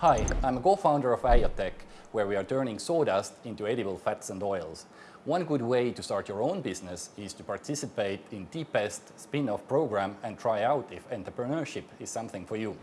Hi, I'm a co-founder of iotech, where we are turning sawdust into edible fats and oils. One good way to start your own business is to participate in TPEST spin-off program and try out if entrepreneurship is something for you.